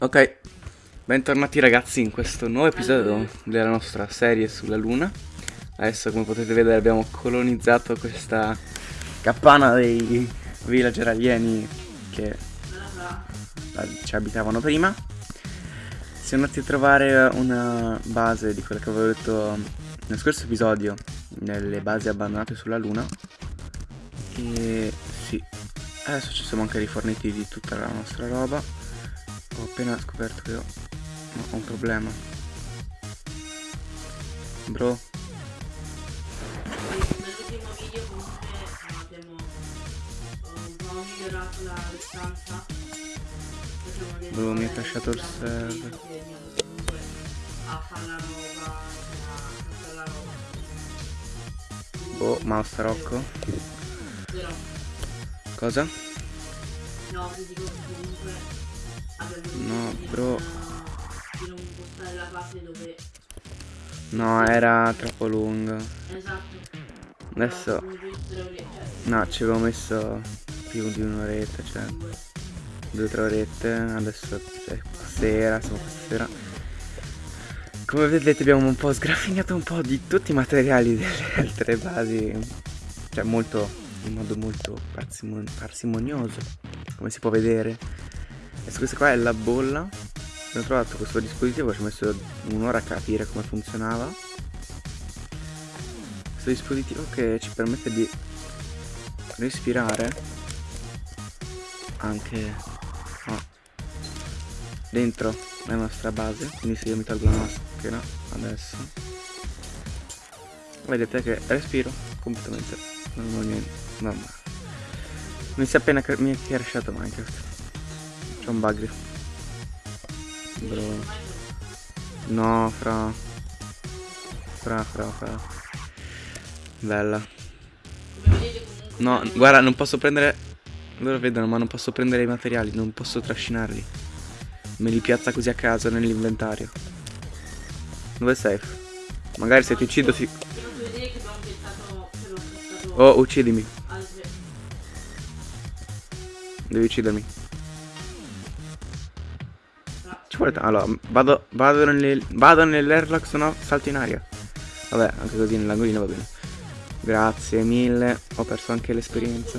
Ok, bentornati ragazzi in questo nuovo episodio della nostra serie sulla luna. Adesso come potete vedere abbiamo colonizzato questa cappana dei villager alieni che ci abitavano prima. Siamo andati a trovare una base di quella che avevo detto nel scorso episodio Nelle basi abbandonate sulla luna. E sì, adesso ci siamo anche riforniti di tutta la nostra roba ho appena scoperto che ho, ho un problema. Bro. Nell'ultimo video comunque abbiamo un po' migliorato la distanza. Bro, mi ha lasciato il server. A fare la roba, a fare la roba. Oh, mouse Rocco. Cosa? no, vi dico comunque No, bro. No, era troppo. Esatto. Adesso... No, ci avevo messo più di un'oretta, cioè... Due o tre orette, adesso è sera, siamo questa sera. Come vedete abbiamo un po' sgraffignato un po' di tutti i materiali delle altre basi. Cioè molto, in modo molto parsimon parsimonioso, come si può vedere. Adesso questa qua è la bolla. Ho trovato questo dispositivo Ci ho messo un'ora a capire come funzionava. Questo dispositivo che ci permette di Respirare Anche oh, Dentro la nostra base. Quindi se io mi tolgo la maschera Adesso Vedete che respiro completamente normalmente normale Mi si è appena mi è crashato Minecraft c'è un bug. Bro. No, fra. Fra, fra, fra. Bella. No, guarda, non posso prendere... Loro vedono, ma non posso prendere i materiali, non posso trascinarli. Me li piazza così a caso nell'inventario. Dove sei? Magari se ti uccido si... Oh, uccidimi. Devi uccidermi vuole Allora, vado, vado, nelle, vado nell'airlock, se no salto in aria. Vabbè, anche così nell'angolino va bene. Grazie mille, ho perso anche l'esperienza.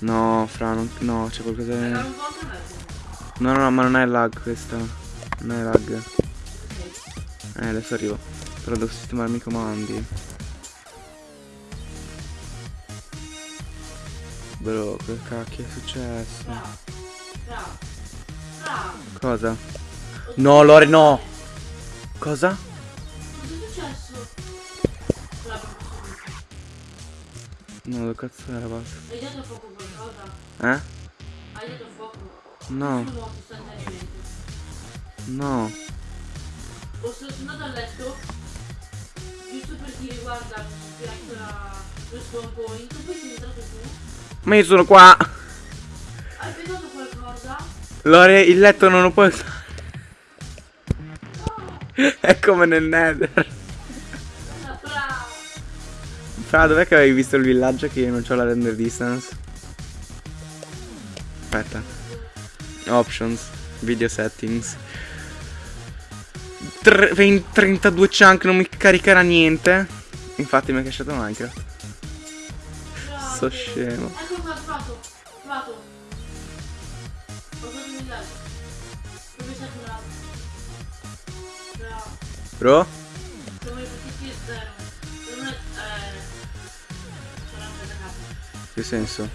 No, fra, non, no, c'è qualcosa... No, no, no, ma non è lag questa. Non è lag. Eh, adesso arrivo. Però devo sistemarmi i comandi. Bro, che cacchio è successo? Cosa? No, Lore, no! Cosa? Cosa è successo? No, dove cazzo era basta? Hai dato fuoco qualcosa? Eh? Hai dato fuoco? No. No. Ho sono andato a letto giusto per dire guarda mi piace lo spawn point poi sei entrato tu ma io sono qua. Hai pensato qualcosa? Lore, il letto non lo puoi usare. È come nel nether. Fra, dov'è che avevi visto il villaggio che io non ho la render distance? Aspetta. Options. Video settings. 32 chunk non mi caricherà niente. Infatti mi ha cacciato Minecraft sto scemo. Ecco qua, trovato. Trovato. Ho fatto un villaggio. Dove sei curato? Bravo. Bro? Come tutti e zero. Non è... Eh... Che senso?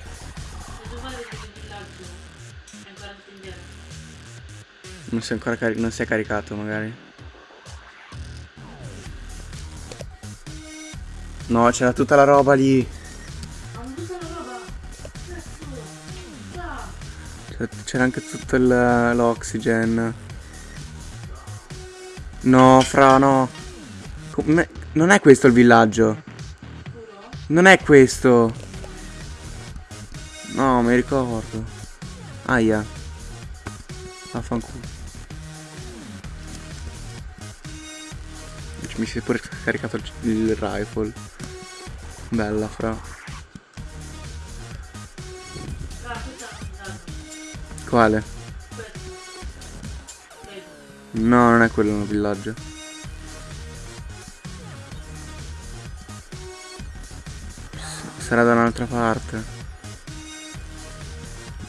Non si è ancora caricato, non si è caricato magari. No, c'era tutta la roba lì. C'era anche tutto l'oxygen. No, fra, no. Come, non è questo il villaggio. Non è questo. No, mi ricordo. Aia. Vaffanculo. Mi si è pure caricato il, il rifle. Bella, fra. Quale? No, non è quello nel villaggio. Sarà da un'altra parte.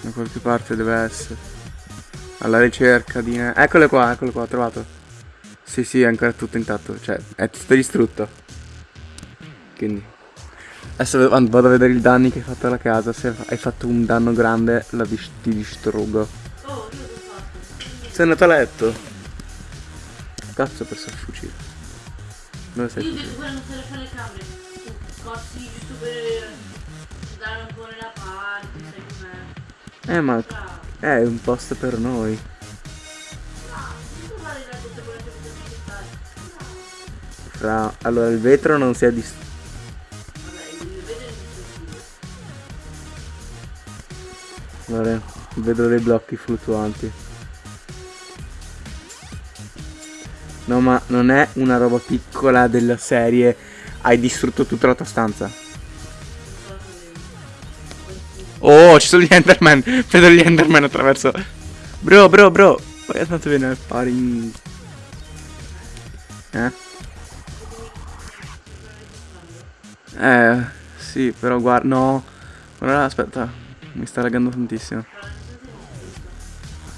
Da qualche parte deve essere. Alla ricerca di... Eccole qua, eccole qua, ho trovato. Sì, sì, è ancora tutto intatto. Cioè, è tutto distrutto. Quindi... Adesso vado a vedere i danni che hai fatto alla casa. Se hai fatto un danno grande, la dis- ti distruggo. Oh, io l'ho fatto. Sei andato a letto? Cazzo ho perso il fucile. Dove sei Io quella non se le fa le camere. Corsi giusto per dare un po' nella parte, sai com'è. Eh ma è un posto per noi. Che fare. Fra... Allora il vetro non si è dis... Allora, vedo dei blocchi fluttuanti. No ma non è una roba piccola della serie. Hai distrutto tutta la tua stanza. Oh, ci sono gli Enderman. Vedo gli Enderman attraverso. Bro, bro, bro. Poi tanto viene a fare. Eh? Eh, sì, però guarda, no. Guarda, aspetta, mi sta laggando tantissimo.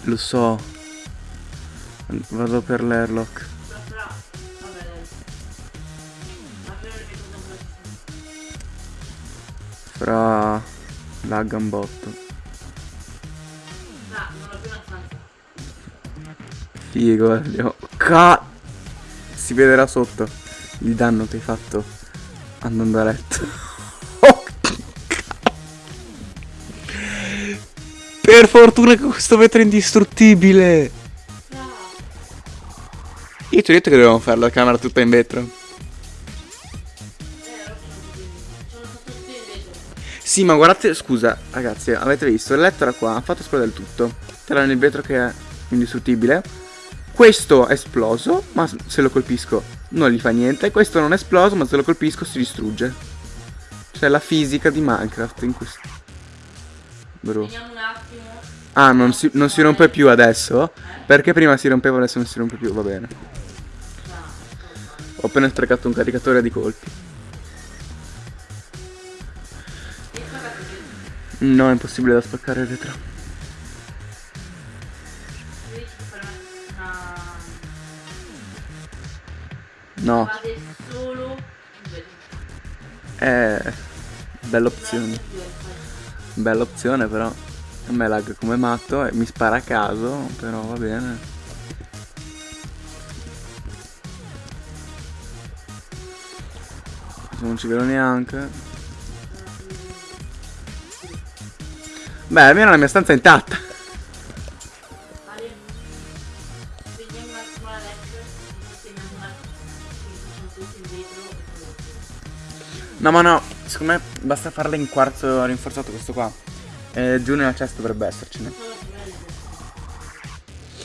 Lo so. Vado per l'airlock. Fra lagga un botto. Figo, andiamo. Ca... Si vedrà sotto il danno che hai fatto andando a letto. Per fortuna che questo vetro è indistruttibile. Bravo. Io ti ho detto che dovevamo fare la camera tutta in vetro. Sì, ma guardate, scusa, ragazzi, avete visto? Il letto era qua, ha fatto esplodere il tutto. C'era nel vetro che è indistruttibile. Questo è esploso, ma se lo colpisco non gli fa niente. Questo non è esploso, ma se lo colpisco si distrugge. C'è la fisica di Minecraft in questo. Bro. Ah, non si, non si rompe più adesso? Perché prima si rompeva, adesso non si rompe più, va bene. Ho appena sprecato un caricatore di colpi. No, è impossibile da spaccare il una... No, è bella opzione. Bella opzione però. A me lag come matto e mi spara a caso, però va bene. Non ci vedo neanche. Beh, almeno la mia stanza è intatta. No, ma no, secondo me basta farla in quarzo rinforzato questo qua. Eh, giù nella chest dovrebbe essercene.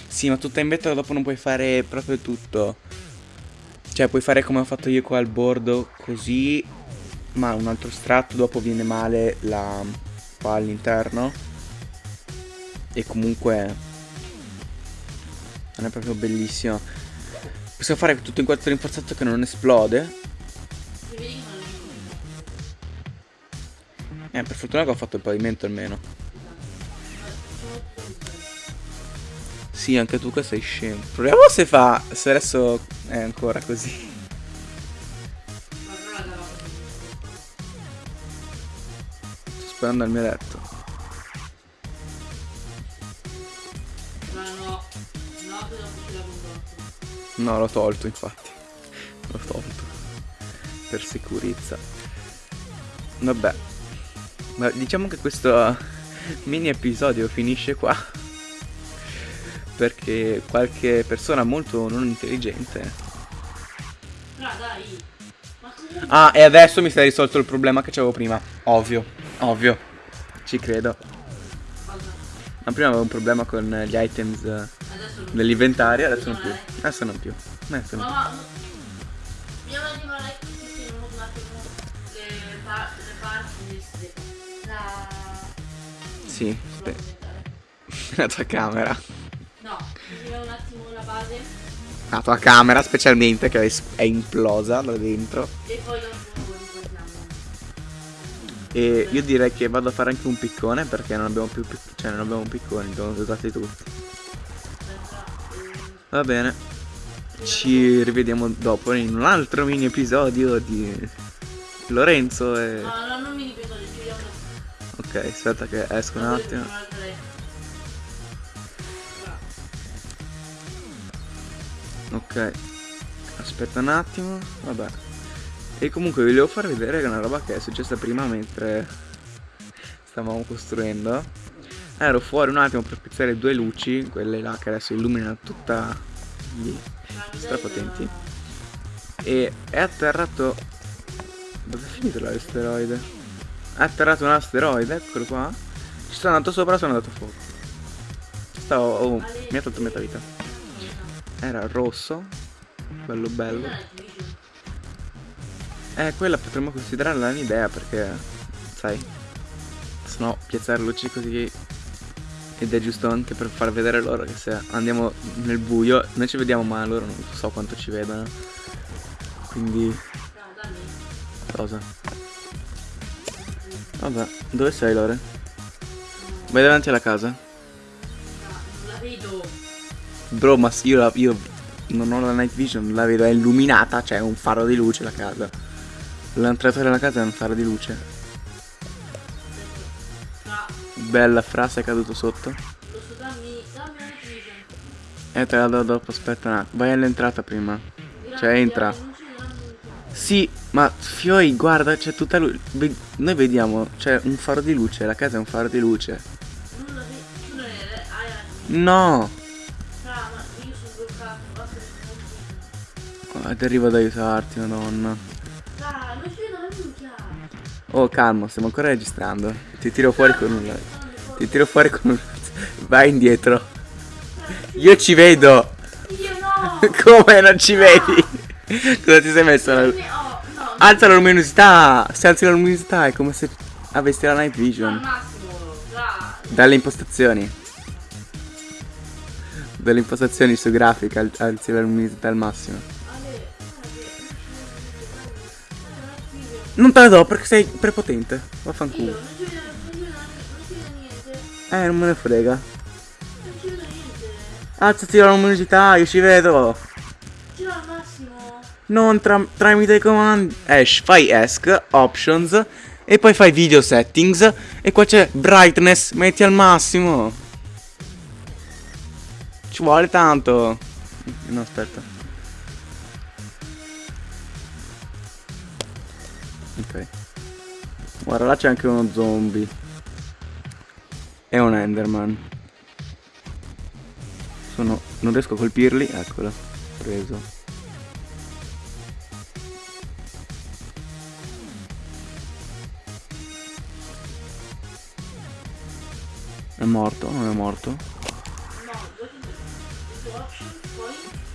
Sì, ma tutta in vetro dopo non puoi fare proprio tutto. Cioè, puoi fare come ho fatto io qua al bordo, così, ma un altro strato dopo viene male la qua all'interno. E comunque non è proprio bellissimo. Possiamo fare tutto in quarzo rinforzato che non esplode. Eh, per fortuna che ho fatto il pavimento almeno. Sì, anche tu che sei scemo. Proviamo se fa. Se adesso è ancora così. Sto sparando al mio letto. No, l'ho tolto infatti. L'ho tolto. Per sicurezza. Vabbè. Ma diciamo che questo mini episodio finisce qua. Perché qualche persona molto non intelligente. Però dai. Ma comunque... Ah, e adesso mi è risolto il problema che c'avevo prima. Ovvio, ovvio. Ci credo. Ma prima avevo un problema con gli items eh, Adesso non... dell'inventario, adesso non No, più. dai. Adesso non più. Adesso non più. Sì. La tua camera. No, mi un attimo la base La tua camera specialmente che è, implosa da dentro. e poi dopo. E io direi che vado a fare anche un piccone perché non abbiamo più cioè non abbiamo picconi, li abbiamo usati tutti. Va bene. Ci rivediamo dopo in un altro mini episodio di Lorenzo e. No, no, non mi Ok, aspetta che esco un attimo. Ok. Aspetta un attimo. Vabbè. E comunque vi volevo far vedere una roba che è successa prima mentre stavamo costruendo. Ero fuori un attimo per pizzare due luci, quelle là che adesso illuminano tutta lì, strapotenti. E è atterrato. Dove è finito l'asteroide? Atterrato un asteroide, eccolo qua. Ci sono andato sopra sono andato a fuoco. Stavo. Oh, mi ha tolto metà vita. Era rosso. Bello bello. Eh, quella potremmo considerarla un'idea perché, sai, se no piazzare luci così ed è giusto anche per far vedere loro che se andiamo nel buio, noi ci vediamo ma loro non so quanto ci vedono. Quindi, cosa? Vabbè, dove sei Lore? Vai davanti alla casa? Non la vedo. Bro, ma io, la- io non ho la night vision, la vedo, è illuminata, c'è un faro di luce la casa. L'entrata della casa è un faro di luce. Fra, Bella frase è caduto sotto. lo so, dammi, dammi una vision. E te la do dopo, aspetta un attimo. Vai all'entrata prima. Cioè, entra. Sì, ma Fioi, guarda, c'è tutta luce. Noi vediamo, c'è un faro di luce, la casa è un faro di luce. No! Ah, Ti arrivo ad aiutarti, madonna. Oh, calmo, stiamo ancora registrando. Ti tiro fuori con un... Ti tiro fuori con un... Vai indietro. Io ci vedo. Io no. Come non ci vedi? Cosa ti sei messo? la-. Alza la luminosità. Se alzi la luminosità è come se avessi la night Al vision. massimo. Fra. Dalle impostazioni. Dalle impostazioni su grafica al- alzi la luminosità al massimo. Non te la do perché sei prepotente. Vaffanculo. non ci vedo niente. Eh, non me ne frega. Non ci vedo niente. Alzati la luminosità, io ci vedo. Non tra- tramite i comandi. Ash, fai ESC, options. E poi fai video settings. E qua c'è brightness, metti al massimo. Ci vuole tanto. No, aspetta. Ok. Guarda, là c'è anche uno zombie. E un Enderman. Sono. Non riesco a colpirli. Eccolo. Preso. È morto? Non è morto?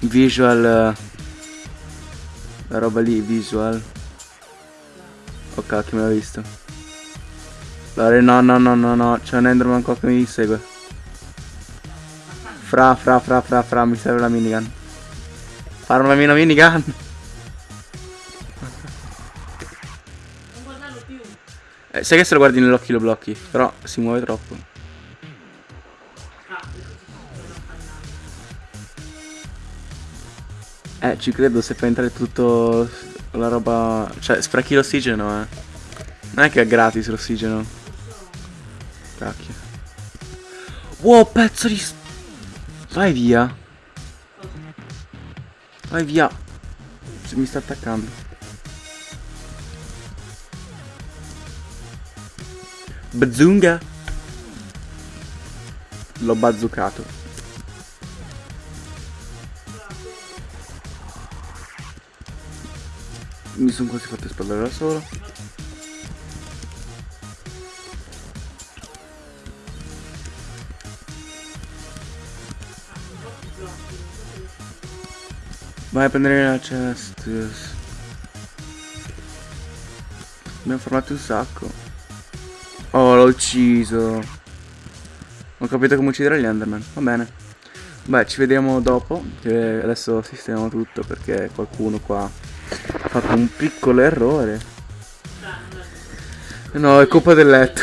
Visual. eh, La roba lì, visual. Oh cacchio, me l'ha visto. Allora, no, no, no, no, no. C'è un Enderman qua che mi segue. Fra, fra, fra, fra, fra, mi serve la minigun. Fare una mia minigun. Non guardarlo più. Eh, sai che se lo guardi nell'occhio lo blocchi, però si muove troppo. Eh, ci credo se fai entrare tutto la roba... Cioè, sprechi l'ossigeno, eh. Non è che è gratis l'ossigeno. Cacchio. Wow, pezzo di... Vai via. Vai via. Mi sta attaccando. Bazunga. L'ho bazzucato. Mi sono quasi fatto esplodere da solo. Vai a prendere la chest. Abbiamo formato un sacco. Oh, l'ho ucciso. Ho capito come uccidere gli Enderman. Va bene. Beh, ci vediamo dopo. Adesso sistemiamo tutto perché qualcuno qua fatto un piccolo errore. No, è colpa del letto.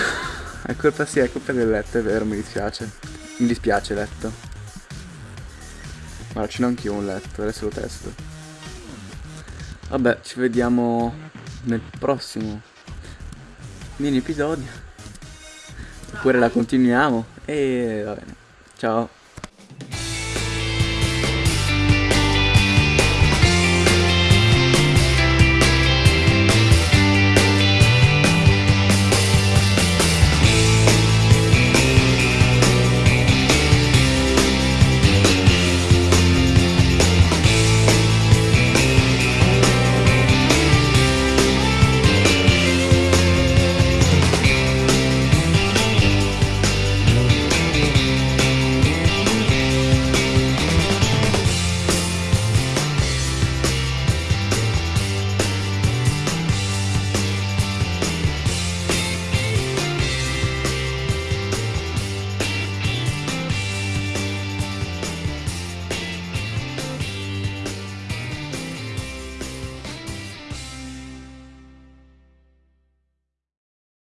È colpa sì, è colpa del letto, è vero, mi dispiace. Mi dispiace letto. Guarda, ce n'ho anch'io un letto, adesso lo testo. Vabbè, ci vediamo nel prossimo mini episodio. Oppure la continuiamo. E va bene. Ciao.